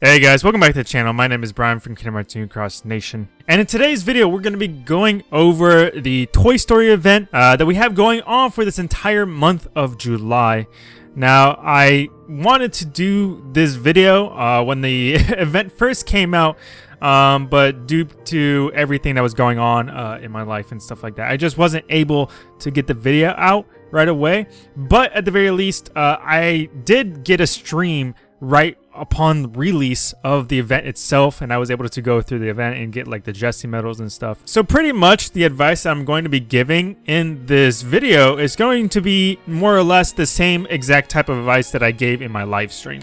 Hey guys, welcome back to the channel. My name is Brian from Kingdom Hearts Cross Nation. And in today's video, we're going to be going over the Toy Story event uh, that we have going on for this entire month of July. Now, I wanted to do this video uh, when the event first came out, um, but due to everything that was going on uh, in my life and stuff like that, I just wasn't able to get the video out right away. But at the very least, uh, I did get a stream right upon release of the event itself and I was able to go through the event and get like the Jessie medals and stuff. So pretty much the advice I'm going to be giving in this video is going to be more or less the same exact type of advice that I gave in my live stream.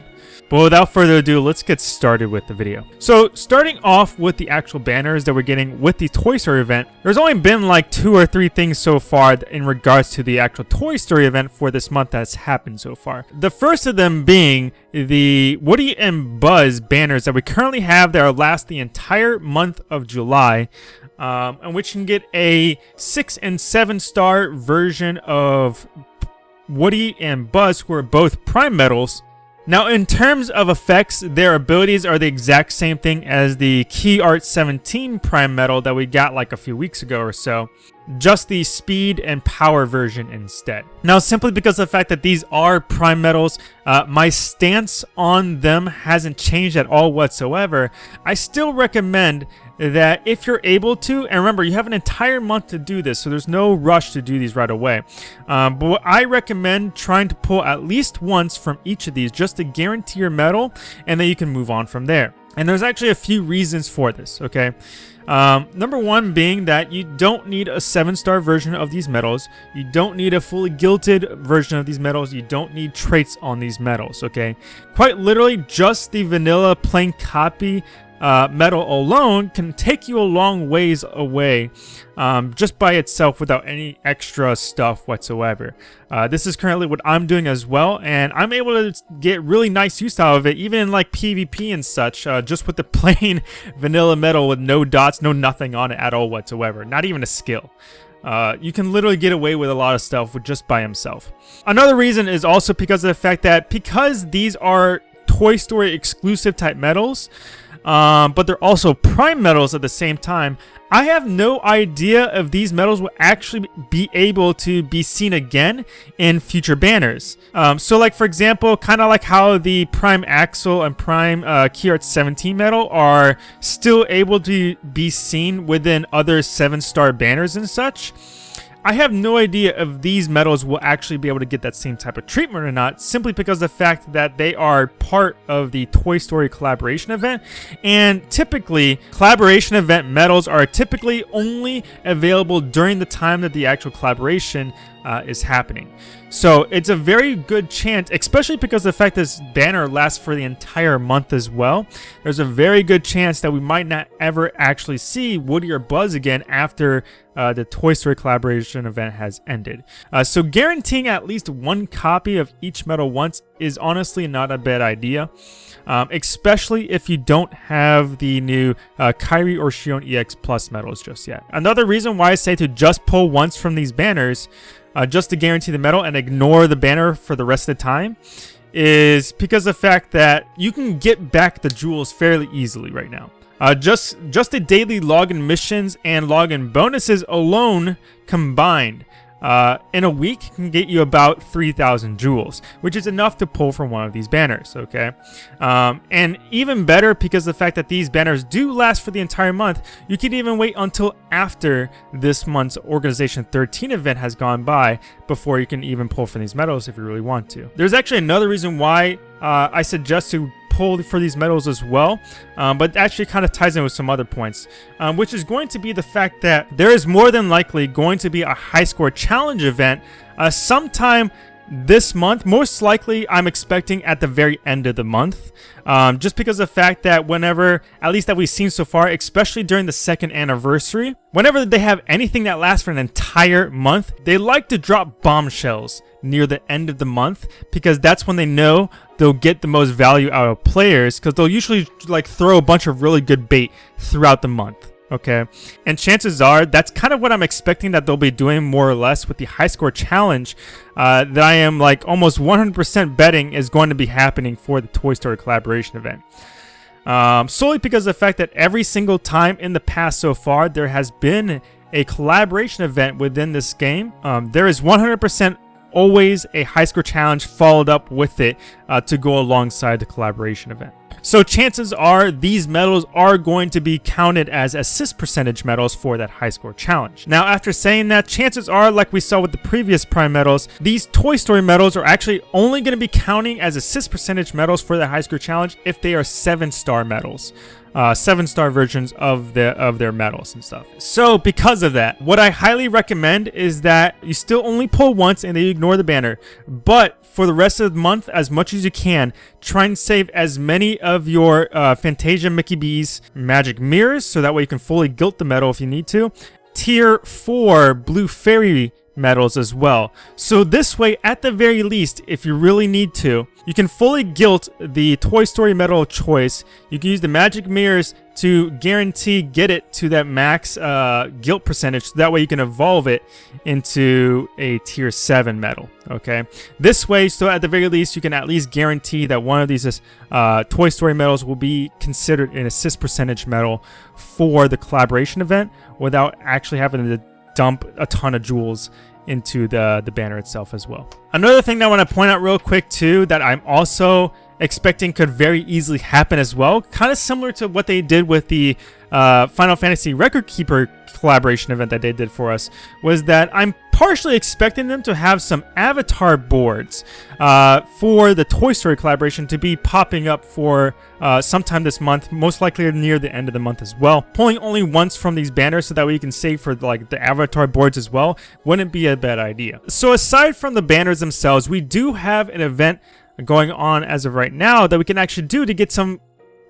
But without further ado, let's get started with the video. So starting off with the actual banners that we're getting with the Toy Story event, there's only been like two or three things so far in regards to the actual Toy Story event for this month that's happened so far. The first of them being the Woody and Buzz banners that we currently have that are last the entire month of July. Um, and which can get a 6 and 7 star version of Woody and Buzz, who are both Prime medals, now, in terms of effects, their abilities are the exact same thing as the Key Art 17 Prime Medal that we got like a few weeks ago or so, just the speed and power version instead. Now, simply because of the fact that these are Prime medals, uh, my stance on them hasn't changed at all whatsoever. I still recommend that if you're able to, and remember, you have an entire month to do this, so there's no rush to do these right away. Um, but I recommend trying to pull at least once from each of these just to guarantee your medal, and then you can move on from there. And there's actually a few reasons for this, okay? Um, number one being that you don't need a 7-star version of these medals. You don't need a fully gilded version of these medals. You don't need traits on these medals, okay? Quite literally, just the vanilla plain copy uh, medal alone can take you a long ways away um, just by itself without any extra stuff whatsoever. Uh, this is currently what I'm doing as well, and I'm able to get really nice use out of it, even in like PvP and such, uh, just with the plain vanilla medal with no dots, no nothing on it at all whatsoever, not even a skill. Uh, you can literally get away with a lot of stuff with just by himself. Another reason is also because of the fact that because these are Toy Story exclusive type medals, um, but they're also prime medals at the same time. I have no idea if these medals will actually be able to be seen again in future banners. Um, so like for example, kind of like how the Prime Axel and Prime uh, Key Art 17 medal are still able to be seen within other 7-star banners and such. I have no idea if these medals will actually be able to get that same type of treatment or not, simply because the fact that they are part of the Toy Story collaboration event. And typically, collaboration event medals are typically only available during the time that the actual collaboration uh, is happening. So it's a very good chance, especially because the fact this banner lasts for the entire month as well. There's a very good chance that we might not ever actually see Woody or Buzz again after uh, the Toy Story collaboration event has ended. Uh, so guaranteeing at least one copy of each medal once is honestly not a bad idea. Um, especially if you don't have the new uh, Kairi or Xion EX Plus medals just yet. Another reason why I say to just pull once from these banners uh, just to guarantee the medal and ignore the banner for the rest of the time is because of the fact that you can get back the jewels fairly easily right now. Uh, just just the daily login missions and login bonuses alone combined uh, in a week can get you about 3,000 jewels, which is enough to pull from one of these banners, okay? Um, and even better, because the fact that these banners do last for the entire month, you can even wait until after this month's Organization 13 event has gone by before you can even pull from these medals if you really want to. There's actually another reason why uh, I suggest to pull for these medals as well, um, but actually kind of ties in with some other points, um, which is going to be the fact that there is more than likely going to be a high score challenge event uh, sometime this month. Most likely, I'm expecting at the very end of the month. Um, just because of the fact that whenever, at least that we've seen so far, especially during the second anniversary, whenever they have anything that lasts for an entire month, they like to drop bombshells near the end of the month because that's when they know they'll get the most value out of players because they'll usually like throw a bunch of really good bait throughout the month okay? And chances are that's kind of what I'm expecting that they'll be doing more or less with the high score challenge uh, that I am like almost 100% betting is going to be happening for the Toy Story collaboration event. Um, solely because of the fact that every single time in the past so far, there has been a collaboration event within this game. Um, there is 100% always a high score challenge followed up with it uh, to go alongside the collaboration event. So chances are these medals are going to be counted as assist percentage medals for that high score challenge. Now after saying that, chances are like we saw with the previous prime medals, these Toy Story medals are actually only going to be counting as assist percentage medals for the high score challenge if they are 7 star medals uh, seven star versions of the of their medals and stuff. So because of that, what I highly recommend is that you still only pull once and then you ignore the banner. But for the rest of the month, as much as you can, try and save as many of your uh, Fantasia Mickey B's magic mirrors so that way you can fully gilt the medal if you need to. Tier 4 Blue Fairy medals as well. So this way, at the very least, if you really need to, you can fully gilt the Toy Story medal of choice. You can use the magic mirrors to guarantee get it to that max uh, percentage. So that way you can evolve it into a tier 7 medal. Okay. This way, so at the very least, you can at least guarantee that one of these uh, Toy Story medals will be considered an assist percentage medal for the collaboration event without actually having to dump a ton of jewels into the, the banner itself as well. Another thing that I want to point out real quick too that I'm also expecting could very easily happen as well, kind of similar to what they did with the uh, Final Fantasy Record Keeper collaboration event that they did for us, was that I'm partially expecting them to have some avatar boards uh, for the Toy Story collaboration to be popping up for uh, sometime this month, most likely near the end of the month as well. Pulling only once from these banners so that way you can save for like the avatar boards as well wouldn't be a bad idea. So aside from the banners themselves, we do have an event going on as of right now that we can actually do to get some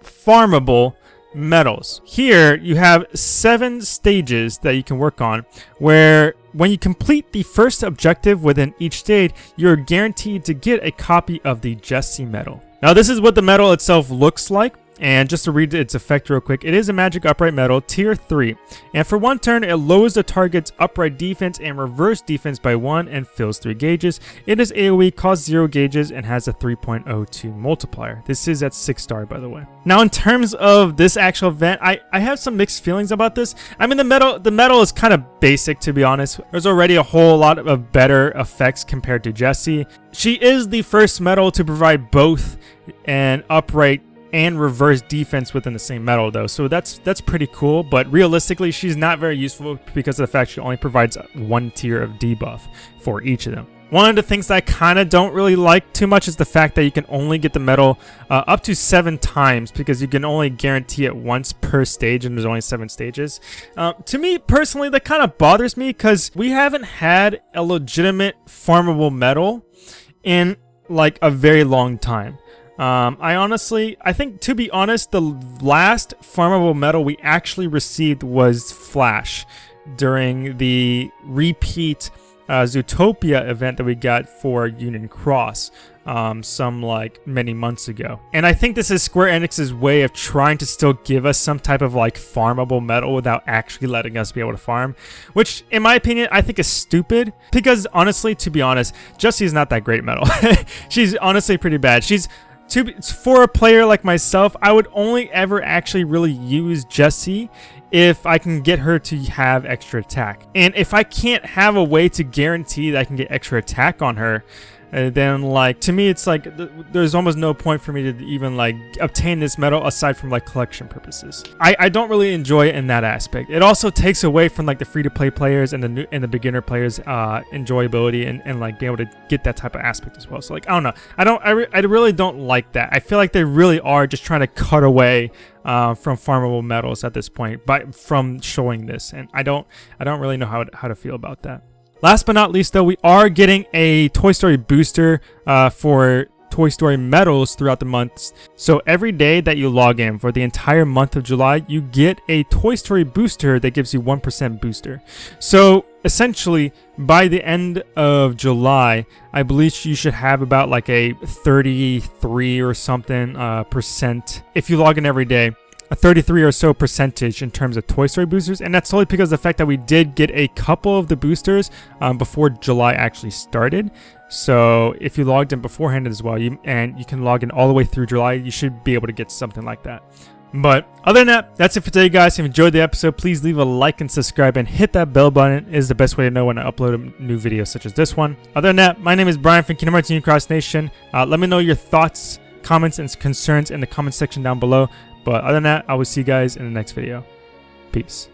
farmable medals. Here, you have seven stages that you can work on, where when you complete the first objective within each stage, you're guaranteed to get a copy of the Jessie medal. Now, this is what the medal itself looks like. And just to read its effect real quick, it is a magic upright medal, tier 3. And for one turn, it lowers the target's upright defense and reverse defense by 1 and fills 3 gauges. It is AoE, costs 0 gauges, and has a 3.02 multiplier. This is at 6 star, by the way. Now, in terms of this actual event, I, I have some mixed feelings about this. I mean, the metal, the medal is kind of basic, to be honest. There's already a whole lot of better effects compared to Jessie. She is the first medal to provide both an upright and reverse defense within the same medal though so that's that's pretty cool but realistically she's not very useful because of the fact she only provides one tier of debuff for each of them one of the things that I kind of don't really like too much is the fact that you can only get the medal uh, up to seven times because you can only guarantee it once per stage and there's only seven stages. Uh, to me, personally, that kind of bothers me because we haven't had a legitimate farmable medal in like a very long time. Um, I honestly, I think to be honest, the last farmable medal we actually received was Flash during the repeat uh, Zootopia event that we got for Union Cross um, some like many months ago. And I think this is Square Enix's way of trying to still give us some type of like farmable medal without actually letting us be able to farm, which in my opinion, I think is stupid because honestly, to be honest, Jessie is not that great medal. She's honestly pretty bad. She's to for a player like myself, I would only ever actually really use Jessie if I can get her to have extra attack. And if I can't have a way to guarantee that I can get extra attack on her, and then like to me it's like th there's almost no point for me to even like obtain this medal aside from like collection purposes. I i don't really enjoy it in that aspect. It also takes away from like the free-to-play players and the new and the beginner players uh enjoyability and, and like being able to get that type of aspect as well. So like i don't know. I don't I, re I really don't like that. I feel like they really are just trying to cut away uh, from farmable medals at this point but from showing this. And i don't i don't really know how, how to feel about that Last but not least, though, we are getting a Toy Story booster uh, for Toy Story medals throughout the months. So every day that you log in for the entire month of July, you get a Toy Story booster that gives you 1% booster. So essentially, by the end of July, I believe you should have about like a 33 or something uh, percent if you log in every day a 33 or so percentage in terms of Toy Story boosters, and that's solely because of the fact that we did get a couple of the boosters um, before July actually started. So if you logged in beforehand as well, you, and you can log in all the way through July, you should be able to get something like that. But other than that, that's it for today, guys. If you enjoyed the episode, please leave a like and subscribe and hit that bell button is the best way to know when I upload a new video such as this one. Other than that, my name is Brian from Kingdom Hearts Cross Nation. Uh, let me know your thoughts, comments, and concerns in the comment section down below. But other than that, I will see you guys in the next video. Peace.